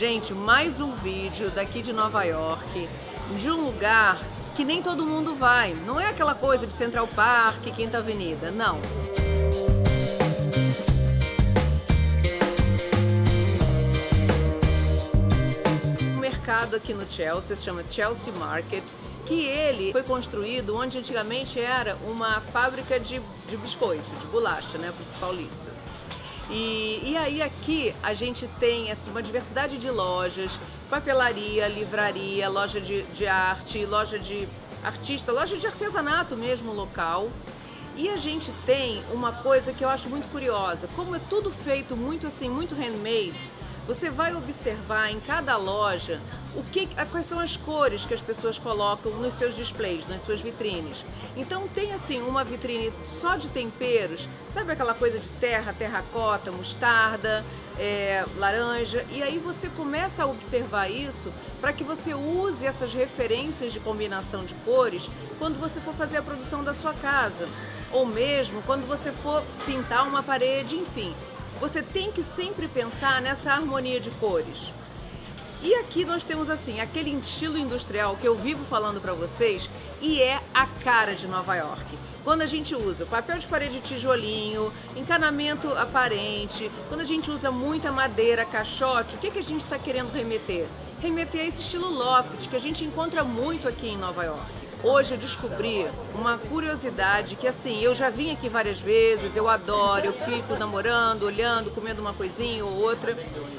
Gente, mais um vídeo daqui de Nova York, de um lugar que nem todo mundo vai. Não é aquela coisa de Central Park, Quinta Avenida, não. mercado aqui no Chelsea, se chama Chelsea Market, que ele foi construído onde antigamente era uma fábrica de, de biscoito, de bolacha, né, para os paulistas. E, e aí aqui a gente tem assim, uma diversidade de lojas, papelaria, livraria, loja de, de arte, loja de artista, loja de artesanato mesmo local. E a gente tem uma coisa que eu acho muito curiosa, como é tudo feito muito assim, muito handmade, você vai observar em cada loja o que, quais são as cores que as pessoas colocam nos seus displays, nas suas vitrines. Então tem assim uma vitrine só de temperos, sabe aquela coisa de terra, terracota, mostarda, é, laranja, e aí você começa a observar isso para que você use essas referências de combinação de cores quando você for fazer a produção da sua casa, ou mesmo quando você for pintar uma parede, enfim você tem que sempre pensar nessa harmonia de cores. E aqui nós temos assim, aquele estilo industrial que eu vivo falando para vocês e é a cara de Nova York. Quando a gente usa papel de parede tijolinho, encanamento aparente, quando a gente usa muita madeira, caixote, o que, que a gente está querendo remeter? Remeter a esse estilo loft que a gente encontra muito aqui em Nova York. Hoje eu descobri uma curiosidade que assim, eu já vim aqui várias vezes, eu adoro, eu fico namorando, olhando, comendo uma coisinha ou outra,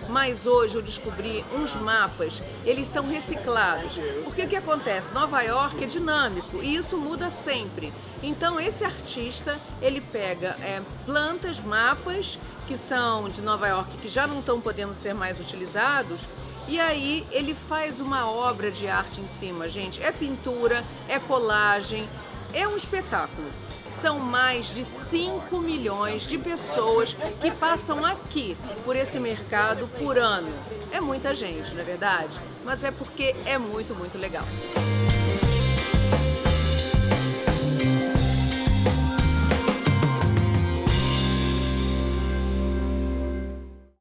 mas hoje eu descobri uns mapas, eles são reciclados. Porque o que acontece? Nova York é dinâmico e isso muda sempre. Então esse artista, ele pega é, plantas, mapas que são de Nova York que já não estão podendo ser mais utilizados e aí ele faz uma obra de arte em cima, gente. É pintura, é colagem, é um espetáculo. São mais de 5 milhões de pessoas que passam aqui por esse mercado por ano. É muita gente, não é verdade? Mas é porque é muito, muito legal.